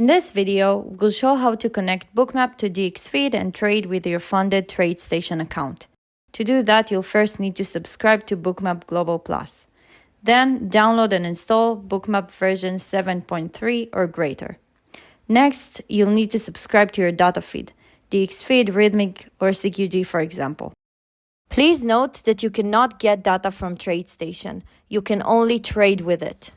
In this video, we'll show how to connect Bookmap to DXFeed and trade with your funded TradeStation account. To do that, you'll first need to subscribe to Bookmap Global Plus. Then download and install Bookmap version 7.3 or greater. Next, you'll need to subscribe to your data feed, DXFeed, Rithmic, or CQG for example. Please note that you cannot get data from TradeStation. You can only trade with it.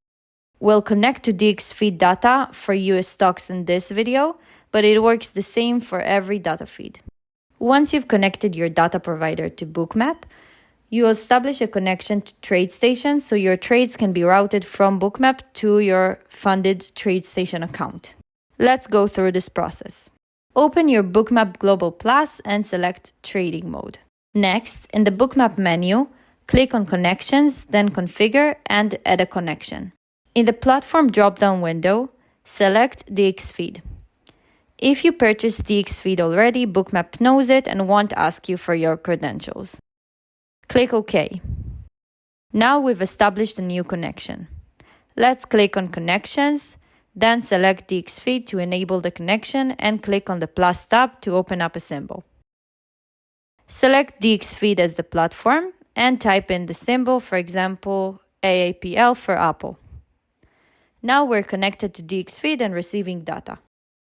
We'll connect to DXFeed data for US stocks in this video, but it works the same for every data feed. Once you've connected your data provider to Bookmap, you will establish a connection to TradeStation so your trades can be routed from Bookmap to your funded TradeStation account. Let's go through this process. Open your Bookmap Global Plus and select Trading Mode. Next, in the Bookmap menu, click on Connections, then Configure and Add a connection. In the platform drop-down window, select DXFeed. If you purchased DXFeed already, Bookmap knows it and won't ask you for your credentials. Click OK. Now we've established a new connection. Let's click on Connections, then select DXFeed to enable the connection and click on the plus tab to open up a symbol. Select DXFeed as the platform and type in the symbol, for example, AAPL for Apple. Now we're connected to DXFeed and receiving data.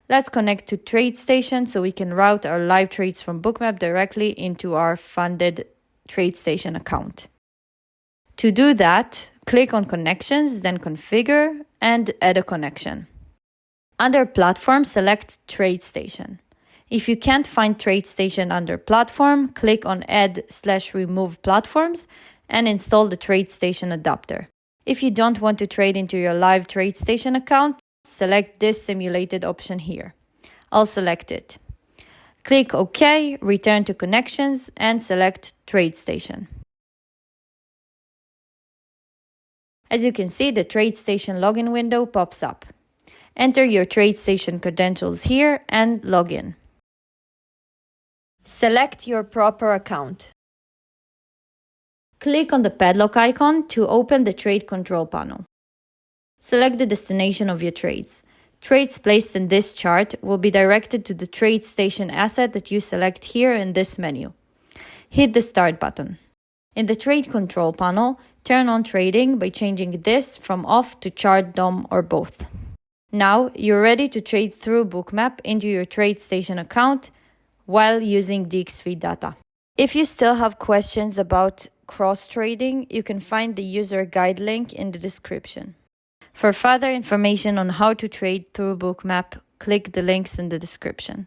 Let's connect to TradeStation so we can route our live trades from Bookmap directly into our funded TradeStation account. To do that, click on Connections, then Configure and Add a connection. Under Platform, select TradeStation. If you can't find TradeStation under Platform, click on Add slash Remove Platforms and install the TradeStation adapter. If you don't want to trade into your live TradeStation account, select this simulated option here. I'll select it. Click OK, return to connections, and select TradeStation. As you can see, the TradeStation login window pops up. Enter your TradeStation credentials here and log in. Select your proper account. Click on the padlock icon to open the trade control panel. Select the destination of your trades. Trades placed in this chart will be directed to the TradeStation asset that you select here in this menu. Hit the Start button. In the Trade Control panel, turn on trading by changing this from off to chart DOM or both. Now you're ready to trade through Bookmap into your TradeStation account while using DXFeed data. If you still have questions about cross trading, you can find the user guide link in the description. For further information on how to trade through Bookmap, click the links in the description.